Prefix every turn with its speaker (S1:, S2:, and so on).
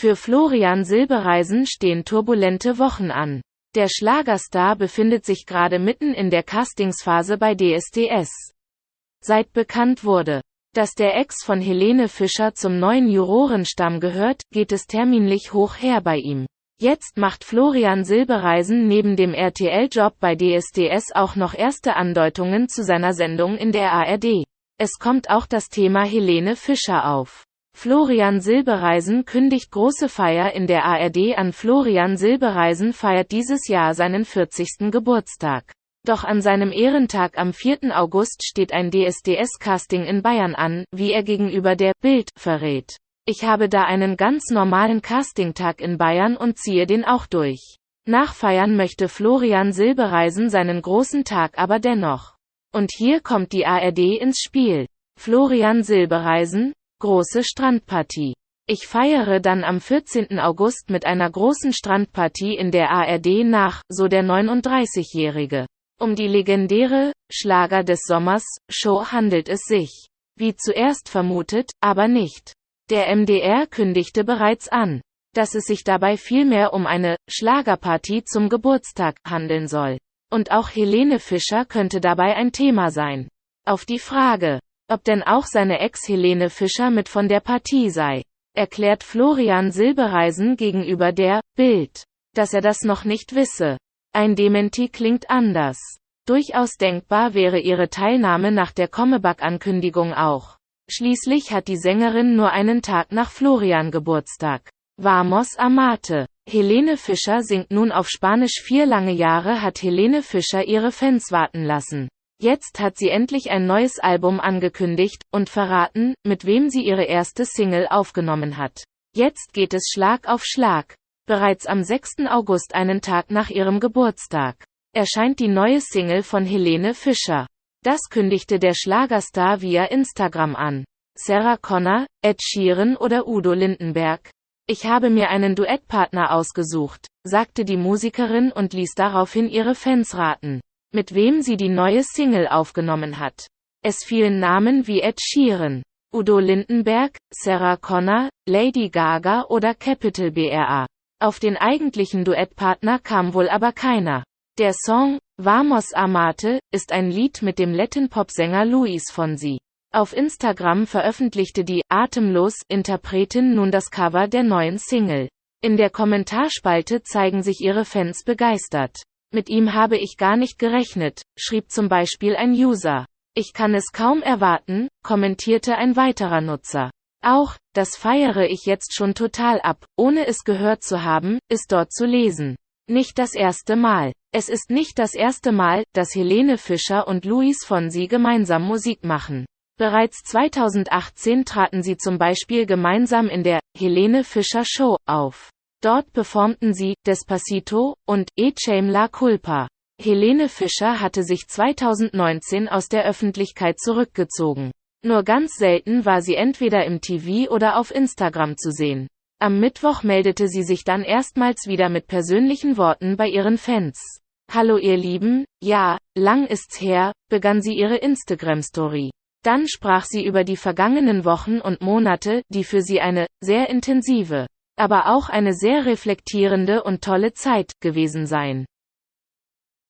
S1: Für Florian Silbereisen stehen turbulente Wochen an. Der Schlagerstar befindet sich gerade mitten in der Castingsphase bei DSDS. Seit bekannt wurde, dass der Ex von Helene Fischer zum neuen Jurorenstamm gehört, geht es terminlich hoch her bei ihm. Jetzt macht Florian Silbereisen neben dem RTL-Job bei DSDS auch noch erste Andeutungen zu seiner Sendung in der ARD. Es kommt auch das Thema Helene Fischer auf. Florian Silbereisen kündigt große Feier in der ARD an. Florian Silbereisen feiert dieses Jahr seinen 40. Geburtstag. Doch an seinem Ehrentag am 4. August steht ein DSDS-Casting in Bayern an, wie er gegenüber der Bild verrät. Ich habe da einen ganz normalen Castingtag in Bayern und ziehe den auch durch. Nachfeiern möchte Florian Silbereisen seinen großen Tag aber dennoch. Und hier kommt die ARD ins Spiel. Florian Silbereisen, große Strandpartie. Ich feiere dann am 14. August mit einer großen Strandpartie in der ARD nach, so der 39-Jährige. Um die legendäre Schlager des Sommers Show handelt es sich. Wie zuerst vermutet, aber nicht. Der MDR kündigte bereits an, dass es sich dabei vielmehr um eine Schlagerpartie zum Geburtstag handeln soll. Und auch Helene Fischer könnte dabei ein Thema sein. Auf die Frage, ob denn auch seine Ex Helene Fischer mit von der Partie sei, erklärt Florian Silbereisen gegenüber der Bild, dass er das noch nicht wisse. Ein Dementi klingt anders. Durchaus denkbar wäre ihre Teilnahme nach der Comebug-Ankündigung auch. Schließlich hat die Sängerin nur einen Tag nach Florian Geburtstag. Vamos Amate. Helene Fischer singt nun auf Spanisch vier lange Jahre hat Helene Fischer ihre Fans warten lassen. Jetzt hat sie endlich ein neues Album angekündigt und verraten, mit wem sie ihre erste Single aufgenommen hat. Jetzt geht es Schlag auf Schlag. Bereits am 6. August einen Tag nach ihrem Geburtstag erscheint die neue Single von Helene Fischer. Das kündigte der Schlagerstar via Instagram an. Sarah Connor, Ed Sheeran oder Udo Lindenberg. Ich habe mir einen Duettpartner ausgesucht, sagte die Musikerin und ließ daraufhin ihre Fans raten, mit wem sie die neue Single aufgenommen hat. Es fielen Namen wie Ed Sheeran, Udo Lindenberg, Sarah Connor, Lady Gaga oder Capital BRA. Auf den eigentlichen Duettpartner kam wohl aber keiner. Der Song Vamos Amate ist ein Lied mit dem Latin-Pop-Sänger Luis Fonsi. Auf Instagram veröffentlichte die Atemlos Interpretin nun das Cover der neuen Single. In der Kommentarspalte zeigen sich ihre Fans begeistert. Mit ihm habe ich gar nicht gerechnet, schrieb zum Beispiel ein User. Ich kann es kaum erwarten, kommentierte ein weiterer Nutzer. Auch, das feiere ich jetzt schon total ab, ohne es gehört zu haben, ist dort zu lesen. Nicht das erste Mal. Es ist nicht das erste Mal, dass Helene Fischer und Luis Fonsi gemeinsam Musik machen. Bereits 2018 traten sie zum Beispiel gemeinsam in der Helene Fischer Show auf. Dort performten sie Despacito und Echem La Culpa. Helene Fischer hatte sich 2019 aus der Öffentlichkeit zurückgezogen. Nur ganz selten war sie entweder im TV oder auf Instagram zu sehen. Am Mittwoch meldete sie sich dann erstmals wieder mit persönlichen Worten bei ihren Fans. Hallo ihr Lieben, ja, lang ist's her, begann sie ihre Instagram-Story. Dann sprach sie über die vergangenen Wochen und Monate, die für sie eine sehr intensive, aber auch eine sehr reflektierende und tolle Zeit gewesen seien.